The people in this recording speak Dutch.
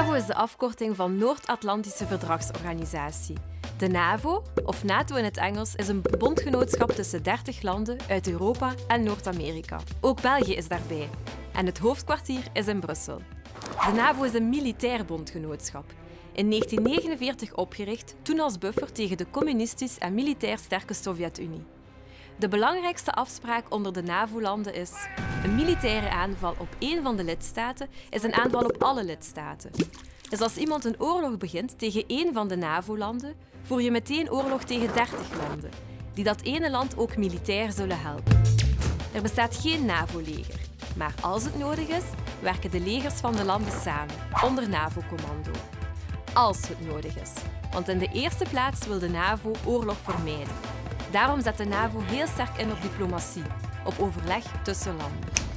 de afkorting van Noord-Atlantische Verdragsorganisatie. De NAVO, of NATO in het Engels, is een bondgenootschap tussen 30 landen uit Europa en Noord-Amerika. Ook België is daarbij. En het hoofdkwartier is in Brussel. De NAVO is een militair bondgenootschap. In 1949 opgericht, toen als buffer tegen de communistisch en militair sterke Sovjet-Unie. De belangrijkste afspraak onder de NAVO-landen is een militaire aanval op één van de lidstaten is een aanval op alle lidstaten. Dus als iemand een oorlog begint tegen één van de NAVO-landen, voer je meteen oorlog tegen 30 landen, die dat ene land ook militair zullen helpen. Er bestaat geen NAVO-leger, maar als het nodig is, werken de legers van de landen samen, onder NAVO-commando. Als het nodig is, want in de eerste plaats wil de NAVO oorlog vermijden. Daarom zet de NAVO heel sterk in op diplomatie, op overleg tussen landen.